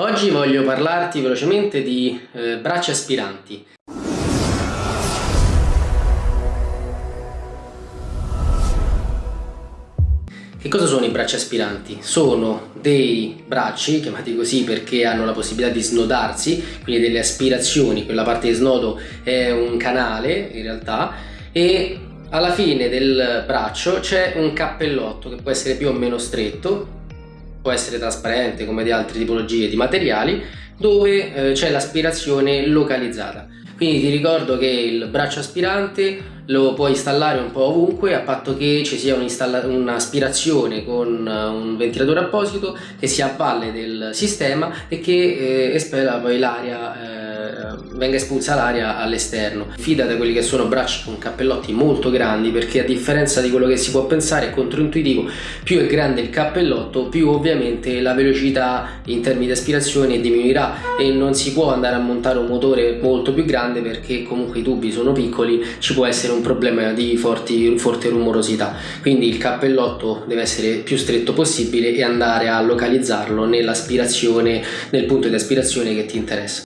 Oggi voglio parlarti velocemente di eh, braccia aspiranti. Che cosa sono i bracci aspiranti? Sono dei bracci, chiamati così perché hanno la possibilità di snodarsi, quindi delle aspirazioni, quella parte di snodo è un canale in realtà, e alla fine del braccio c'è un cappellotto che può essere più o meno stretto, può essere trasparente come di altre tipologie di materiali dove eh, c'è l'aspirazione localizzata. Quindi ti ricordo che il braccio aspirante lo puoi installare un po' ovunque a patto che ci sia un'aspirazione con eh, un ventilatore apposito che si avvalle del sistema e che eh, espela poi l'aria eh, venga espulsa l'aria all'esterno. Fida da quelli che sono bracci con cappellotti molto grandi perché a differenza di quello che si può pensare è controintuitivo, più è grande il cappellotto più ovviamente la velocità in termini di aspirazione diminuirà e non si può andare a montare un motore molto più grande perché comunque i tubi sono piccoli, ci può essere un problema di forti, forte rumorosità. Quindi il cappellotto deve essere più stretto possibile e andare a localizzarlo nell'aspirazione, nel punto di aspirazione che ti interessa.